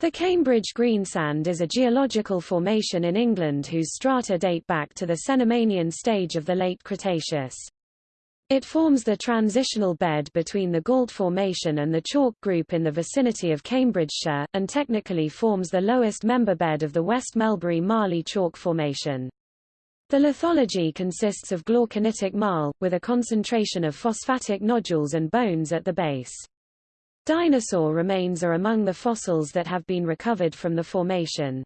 The Cambridge Greensand is a geological formation in England whose strata date back to the Cenomanian stage of the late Cretaceous. It forms the transitional bed between the Gault Formation and the Chalk Group in the vicinity of Cambridgeshire, and technically forms the lowest member bed of the West Melbury-Marly Chalk Formation. The lithology consists of glauconitic marl, with a concentration of phosphatic nodules and bones at the base. Dinosaur remains are among the fossils that have been recovered from the formation.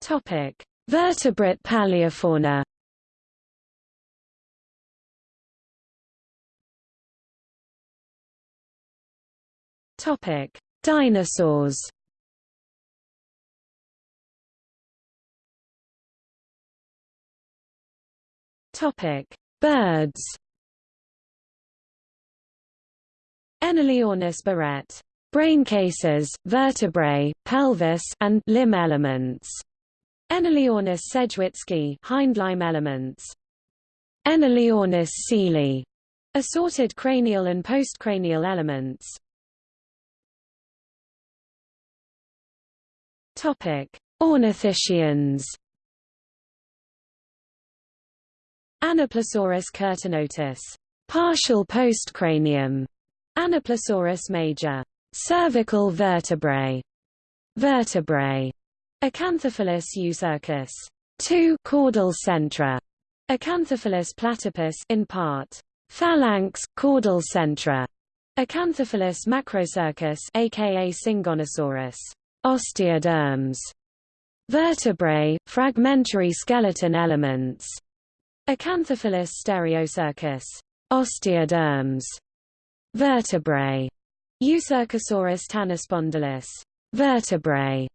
Topic: Vertebrate paleofauna. Topic: Dinosaurs. Topic: Birds Enaliornis barrett. Brain cases, vertebrae, pelvis, and limb elements. Enaliornis sedgwicki, hindlimb elements. Enaliornis seeley. Assorted cranial and postcranial elements. Topic: Ornithischians. Anoplosaurus curtonotus, partial postcranium, Anoplosaurus major, cervical vertebrae, vertebrae, Acanthopholis eucercus, two caudal centra, Acanthopholis platypus in part, phalanx, caudal centra, Acanthopholis macrocercus aka Syngonosaurus, osteoderms, vertebrae, fragmentary skeleton elements, Acanthopholis stereocercus, osteoderms, vertebrae, Eucercosaurus tanyspondylus, vertebrae,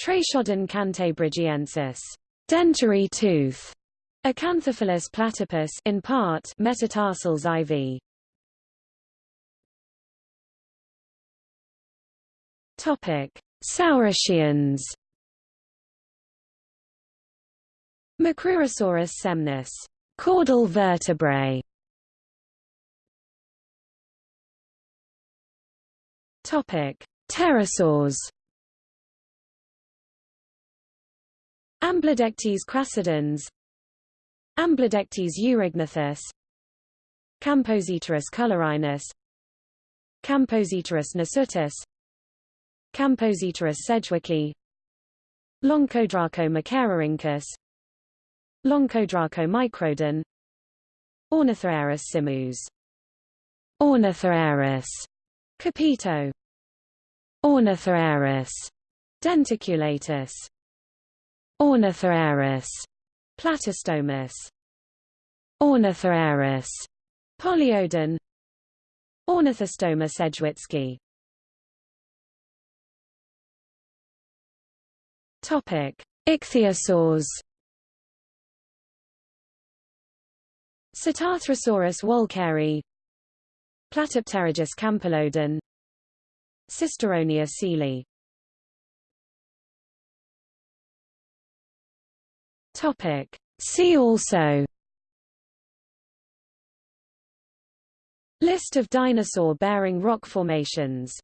Trachodon cantabrigiensis, dentary tooth, Acanthopholis platypus in part metatarsals IV. Topic: Saurischians. Macrurosaurus semnus Caudal vertebrae. Topic: Pterosaurs. Amblydectes crassidens, Amblydectes eurygnathus, Camposipterus colorhinus, Camposipterus nasutus, Camposipterus sedgwicki, Lonchodraco machaerorhynchus, Lonchodraco microdon Ornithocheirus simus Ornithocheirus Capito. Ornithocheirus denticulatus Ornithocheirus platystomus Ornithocheirus polyodon Ornithostoma sedgwicki Topic Ichthyosaurs Cetarthrosaurus walkeri Platypterygius campylodon. Cisteronia seeley Topic. See also. List of dinosaur-bearing rock formations